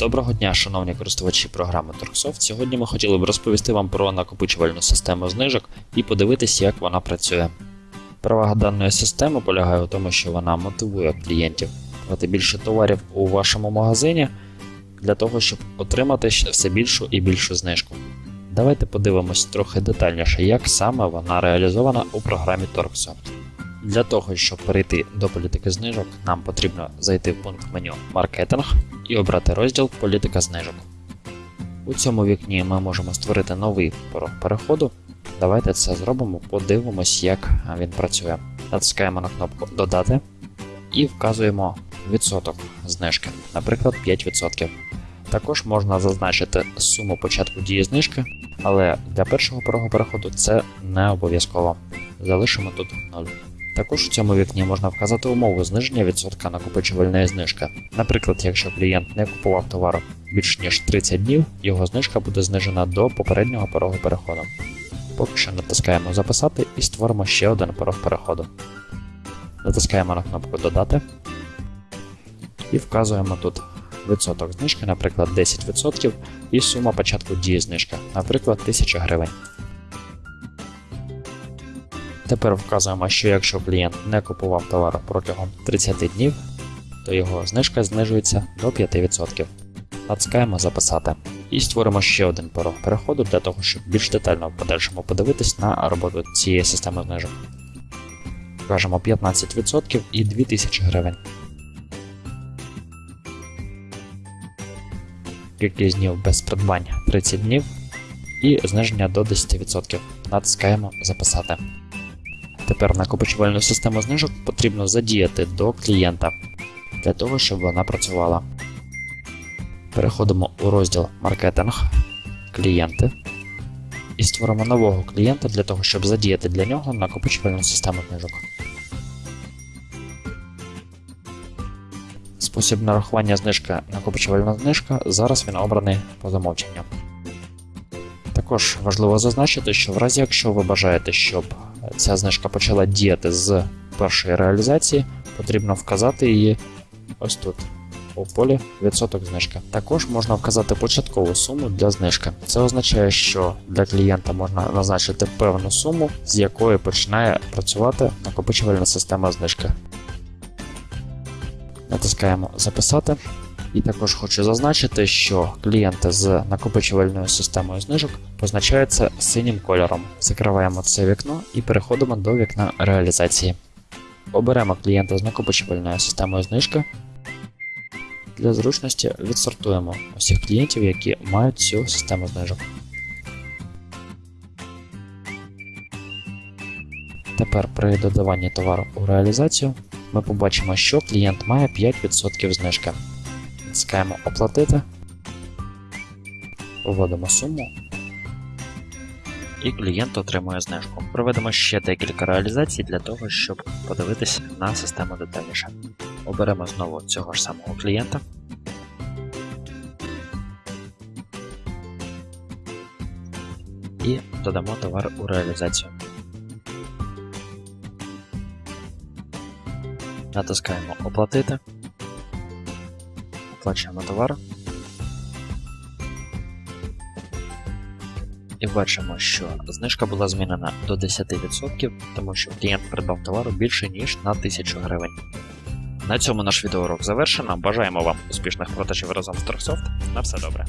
Доброго дня, шановні користувачі програми Торксофт. Сьогодні ми хотіли б розповісти вам про накопичувальну систему знижок і подивитися, як вона працює. Перевага даної системи полягає у тому, що вона мотивує клієнтів брати більше товарів у вашому магазині для того, щоб отримати все більшу і більшу знижку. Давайте подивимось трохи детальніше, як саме вона реалізована у програмі Торксофт. Для того, щоб перейти до політики знижок, нам потрібно зайти в пункт меню Маркетинг і обрати розділ Політика знижок. У цьому вікні ми можемо створити новий порог переходу. Давайте це зробимо, подивимось, як він працює. Натискаємо на кнопку Додати і вказуємо відсоток знижки, наприклад, 5%. Також можна зазначити суму початку дії знижки, але для першого порогу переходу це не обов'язково. Залишимо тут 0. Також у цьому вікні можна вказати умову зниження відсотка накопичувальної знижки. Наприклад, якщо клієнт не купував товар більш ніж 30 днів, його знижка буде знижена до попереднього порогу переходу. Поки що натискаємо Записати і створимо ще один порог переходу. Натискаємо на кнопку Додати і вказуємо тут відсоток знижки, наприклад, 10%, і сума початку дії знижки, наприклад, 1000 гривень. Тепер вказуємо, що якщо клієнт не купував товар протягом 30 днів, то його знижка знижується до 5%. Натискаємо Записати. І створимо ще один порог переходу для того, щоб більш детально в подальшому подивитись на роботу цієї системи знижок. Вкажемо 15% і 2000 гривень. Кількість днів без придбань 30 днів і зниження до 10%. Натискаємо Записати. Тепер накопичувальну систему знижок потрібно задіяти до клієнта для того, щоб вона працювала. Переходимо у розділ Маркетинг, клієнти і створимо нового клієнта для того, щоб задіяти для нього накопичувальну систему знижок. Спосіб нарахування знижка накопичувальна знижка зараз він обраний по замовченню. Також важливо зазначити, що в разі якщо ви бажаєте, щоб ця знижка почала діяти з першої реалізації, потрібно вказати її ось тут, у полі відсоток знижки. Також можна вказати початкову суму для знижки. Це означає, що для клієнта можна назначити певну суму, з якої починає працювати накопичувальна система знижки. Натискаємо Записати. І також хочу зазначити, що клієнти з накопичувальною системою знижок позначаються синім кольором. Закриваємо це вікно і переходимо до вікна реалізації. Оберемо клієнта з накопичувальною системою знижки. Для зручності відсортуємо усіх клієнтів, які мають цю систему знижок. Тепер при додаванні товару у реалізацію ми побачимо, що клієнт має 5% знижки. Натискаємо Оплатити, вводимо суму, і клієнт отримує знижку. Проведемо ще декілька реалізацій для того, щоб подивитися на систему детальніше. Оберемо знову цього ж самого клієнта. І додамо товар у реалізацію. Натискаємо Оплатити оплачуємо товар. І бачимо, що знижка була змінена до 10%, тому що клієнт придбав товару більше, ніж на 1000 гривень. На цьому наш відеоурок завершено. Бажаємо вам успішних продажів разом з Торксофт. На все добре.